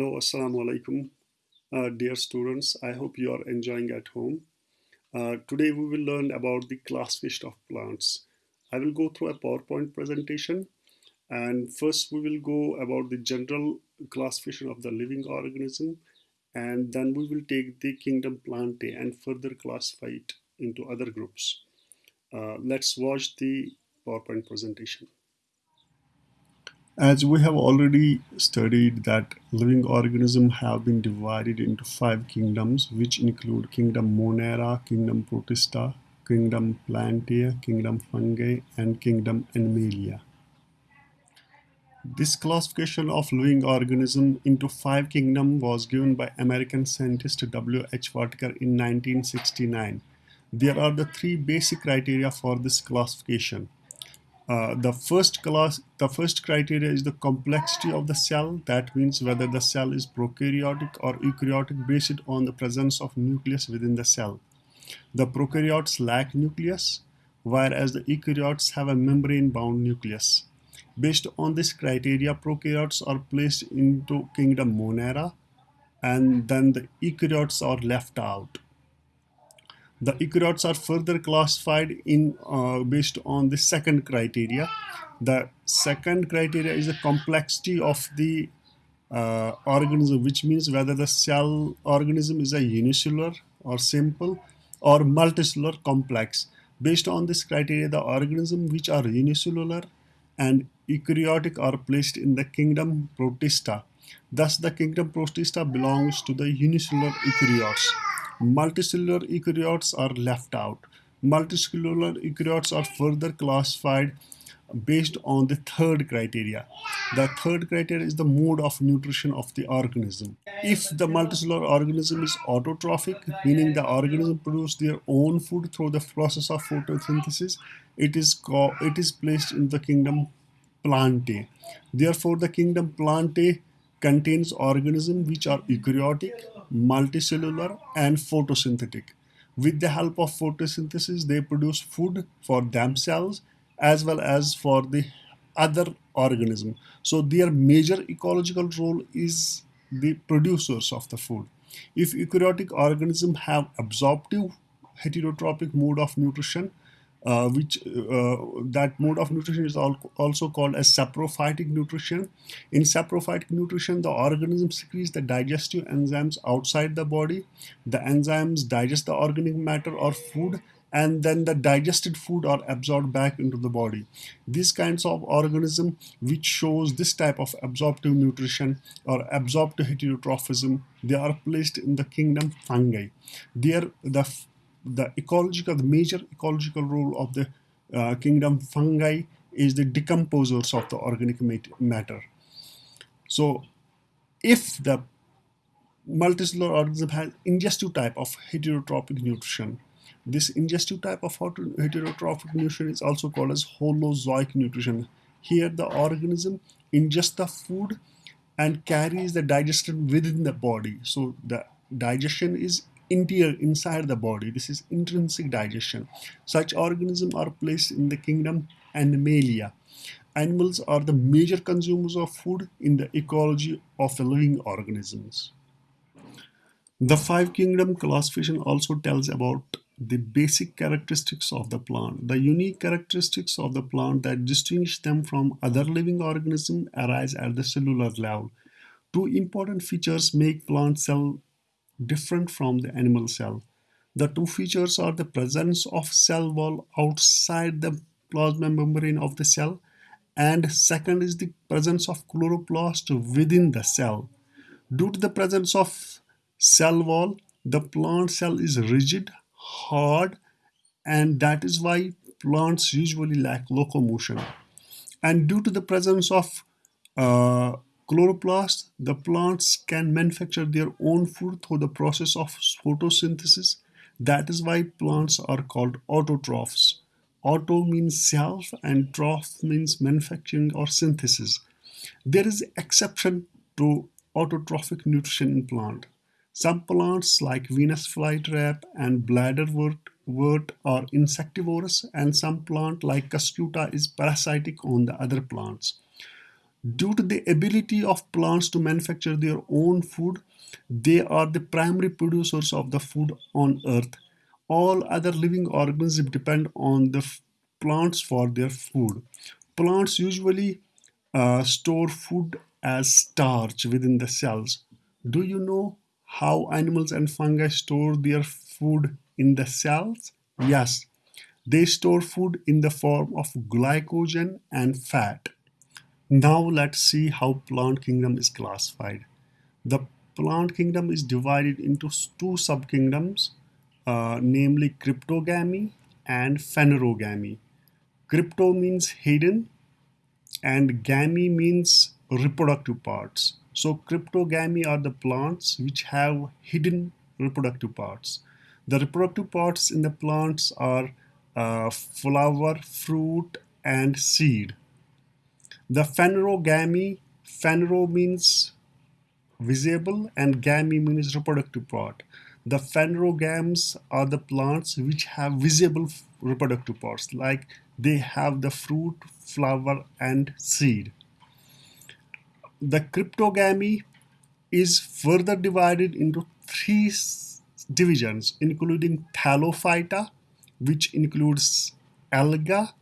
Hello, Assalamu alaikum, uh, dear students. I hope you are enjoying at home. Uh, today we will learn about the classification of plants. I will go through a PowerPoint presentation and first we will go about the general classification of the living organism and then we will take the kingdom Plantae and further classify it into other groups. Uh, let's watch the PowerPoint presentation. As we have already studied that living organisms have been divided into five kingdoms which include kingdom Monera, kingdom Protista, kingdom Plantae, kingdom Fungi and kingdom Animalia. This classification of living organisms into five kingdoms was given by American scientist W. H. Whittaker in 1969. There are the three basic criteria for this classification. Uh, the first class, the first criteria is the complexity of the cell. That means whether the cell is prokaryotic or eukaryotic based on the presence of nucleus within the cell. The prokaryotes lack nucleus, whereas the eukaryotes have a membrane-bound nucleus. Based on this criteria, prokaryotes are placed into kingdom Monera, and then the eukaryotes are left out. The eukaryotes are further classified in uh, based on the second criteria. The second criteria is the complexity of the uh, organism, which means whether the cell organism is a unicellular or simple or multicellular complex. Based on this criteria, the organisms which are unicellular and eukaryotic are placed in the kingdom Protista. Thus, the kingdom Protista belongs to the unicellular eukaryotes multicellular eukaryotes are left out. Multicellular eukaryotes are further classified based on the third criteria. The third criteria is the mode of nutrition of the organism. If the multicellular organism is autotrophic, meaning the organism produces their own food through the process of photosynthesis, it is it is placed in the kingdom Plantae. Therefore, the kingdom Plantae contains organisms which are eukaryotic, multicellular, and photosynthetic. With the help of photosynthesis, they produce food for themselves as well as for the other organism. So their major ecological role is the producers of the food. If eukaryotic organisms have absorptive heterotrophic mode of nutrition, uh, which uh, that mode of nutrition is also called as saprophytic nutrition. In saprophytic nutrition, the organism secretes the digestive enzymes outside the body. The enzymes digest the organic matter or food and then the digested food are absorbed back into the body. These kinds of organism which shows this type of absorptive nutrition or absorptive heterotrophism, they are placed in the kingdom fungi. There, the the ecological, the major ecological role of the uh, kingdom fungi is the decomposers of the organic matter. So if the multicellular organism has ingestive type of heterotrophic nutrition, this ingestive type of heterotrophic nutrition is also called as holozoic nutrition. Here the organism ingests the food and carries the digestion within the body. So the digestion is interior inside the body. This is intrinsic digestion. Such organisms are placed in the kingdom Animalia. Animals are the major consumers of food in the ecology of the living organisms. The five kingdom classification also tells about the basic characteristics of the plant. The unique characteristics of the plant that distinguish them from other living organisms arise at the cellular level. Two important features make plant cell different from the animal cell. The two features are the presence of cell wall outside the plasma membrane of the cell and second is the presence of chloroplast within the cell. Due to the presence of cell wall, the plant cell is rigid, hard and that is why plants usually lack locomotion. And due to the presence of uh, chloroplast, the plants can manufacture their own food through the process of photosynthesis. That is why plants are called autotrophs. Auto means self and troph means manufacturing or synthesis. There is exception to autotrophic nutrition in plant. Some plants like Venus flytrap and bladderwort wort are insectivorous and some plant like cuscuta is parasitic on the other plants. Due to the ability of plants to manufacture their own food, they are the primary producers of the food on earth. All other living organisms depend on the plants for their food. Plants usually uh, store food as starch within the cells. Do you know how animals and fungi store their food in the cells? Yes, they store food in the form of glycogen and fat. Now let's see how plant kingdom is classified. The plant kingdom is divided into two subkingdoms, uh, namely cryptogamy and phanerogamy. Crypto means hidden and gamy means reproductive parts. So cryptogamy are the plants which have hidden reproductive parts. The reproductive parts in the plants are uh, flower, fruit, and seed. The phanerogamy, phanero means visible and gamy means reproductive part. The phanerogams are the plants which have visible reproductive parts like they have the fruit, flower and seed. The cryptogamy is further divided into three divisions including thallophyta which includes alga,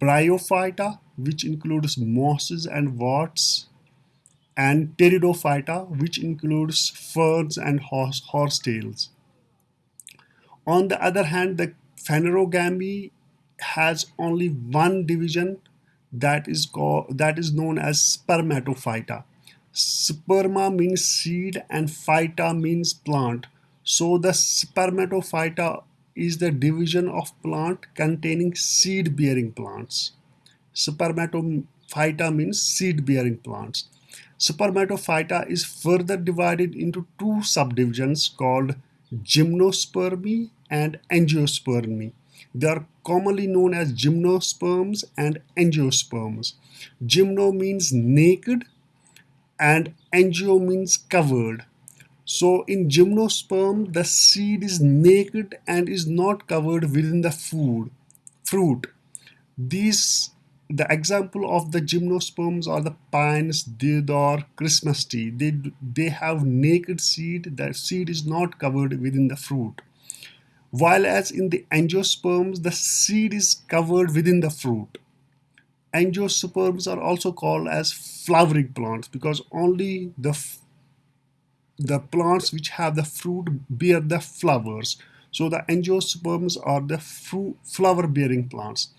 bryophyta which includes mosses and worts, and pteridophyta, which includes ferns and horse, horsetails. On the other hand, the phanerogamy has only one division that is called that is known as spermatophyta. Sperma means seed and phyta means plant. So the spermatophyta is the division of plant containing seed bearing plants. Spermatophyta means seed-bearing plants. Spermatophyta is further divided into two subdivisions called gymnospermy and angiospermy. They are commonly known as gymnosperms and angiosperms. Gymno means naked and angio means covered. So in gymnosperm, the seed is naked and is not covered within the food, fruit. These the example of the gymnosperms are the pines, deodar, Christmas tree. They, they have naked seed. The seed is not covered within the fruit. While as in the angiosperms, the seed is covered within the fruit. Angiosperms are also called as flowering plants because only the the plants which have the fruit bear the flowers. So the angiosperms are the flower bearing plants.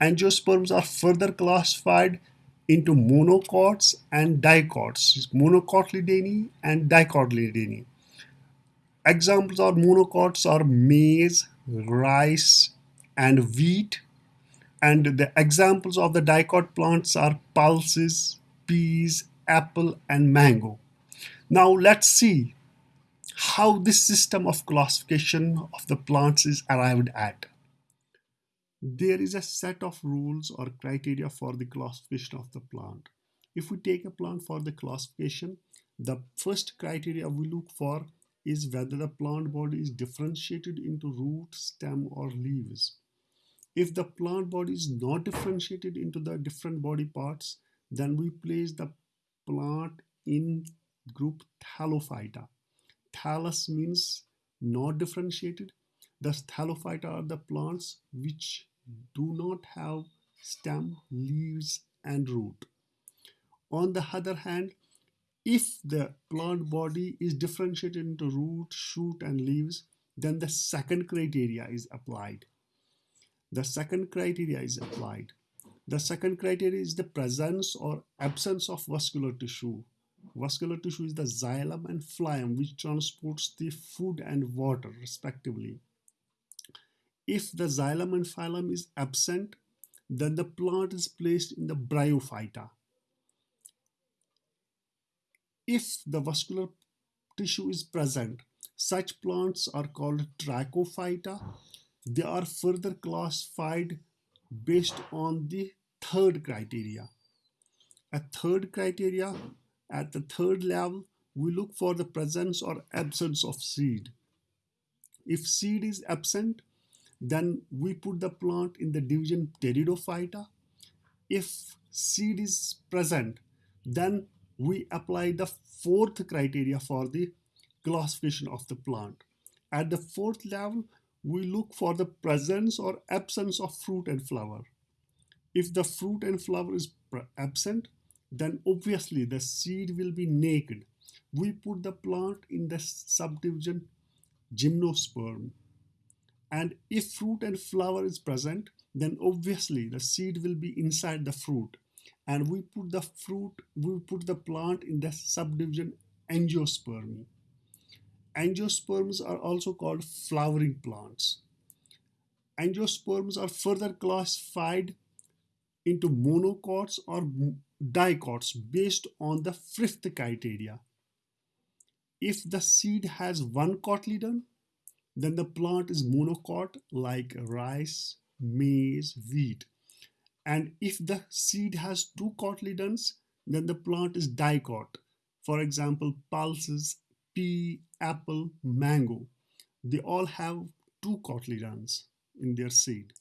Angiosperms are further classified into monocots and dicots, monocotyledony and dicotyledony. Examples of monocots are maize, rice, and wheat. And the examples of the dicot plants are pulses, peas, apple, and mango. Now let's see how this system of classification of the plants is arrived at there is a set of rules or criteria for the classification of the plant. If we take a plant for the classification, the first criteria we look for is whether the plant body is differentiated into root, stem or leaves. If the plant body is not differentiated into the different body parts, then we place the plant in group Thallophyta. Thallus means not differentiated. Thus, Thallophyta are the plants which do not have stem, leaves, and root. On the other hand, if the plant body is differentiated into root, shoot, and leaves, then the second criteria is applied. The second criteria is applied. The second criteria is the presence or absence of vascular tissue. Vascular tissue is the xylem and phloem which transports the food and water respectively. If the xylem and phloem is absent, then the plant is placed in the bryophyta. If the vascular tissue is present, such plants are called tracheophyta. They are further classified based on the third criteria. A third criteria, at the third level, we look for the presence or absence of seed. If seed is absent, then we put the plant in the division Pteridophyta. If seed is present, Then we apply the fourth criteria for the classification of the plant. At the fourth level, we look for the presence or absence of fruit and flower. If the fruit and flower is absent, then obviously the seed will be naked. We put the plant in the subdivision gymnosperm. And if fruit and flower is present, then obviously the seed will be inside the fruit. And we put the fruit, we put the plant in the subdivision angiospermy. Angiosperms are also called flowering plants. Angiosperms are further classified into monocots or dicots based on the fifth criteria. If the seed has one cotyledon, then the plant is monocot like rice, maize, wheat. And if the seed has two cotyledons, then the plant is dicot. For example, pulses, pea, apple, mango. They all have two cotyledons in their seed.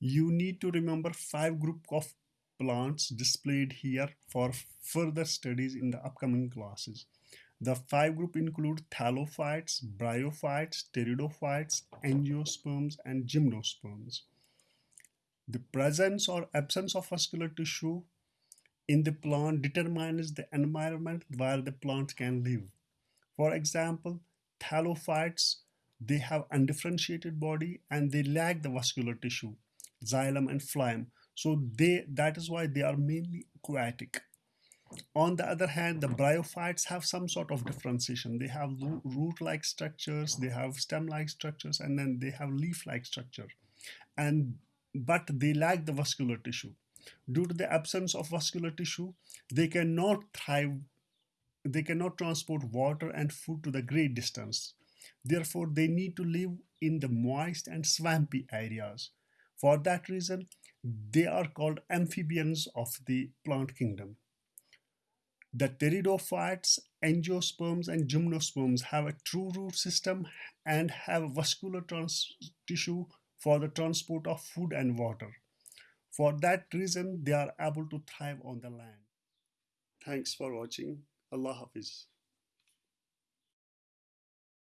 You need to remember five group of plants displayed here for further studies in the upcoming classes. The five group include thallophytes, bryophytes, pteridophytes, angiosperms, and gymnosperms. The presence or absence of vascular tissue in the plant determines the environment where the plant can live. For example, thallophytes, they have undifferentiated body and they lack the vascular tissue, xylem and phloem. So they that is why they are mainly aquatic. On the other hand, the mm-hmm. bryophytes have some sort of differentiation. They have root-like structures, they have stem-like structures, and then they have leaf-like structure. And but they lack the vascular tissue. Due to the absence of vascular tissue, they cannot thrive, they cannot transport water and food to the great distance. Therefore, they need to live in the moist and swampy areas. For that reason, they are called amphibians of the plant kingdom. The pteridophytes, angiosperms, and gymnosperms have a true root system and have vascular tissue for the transport of food and water. For that reason, they are able to thrive on the land. Thanks for watching. Allah Hafiz.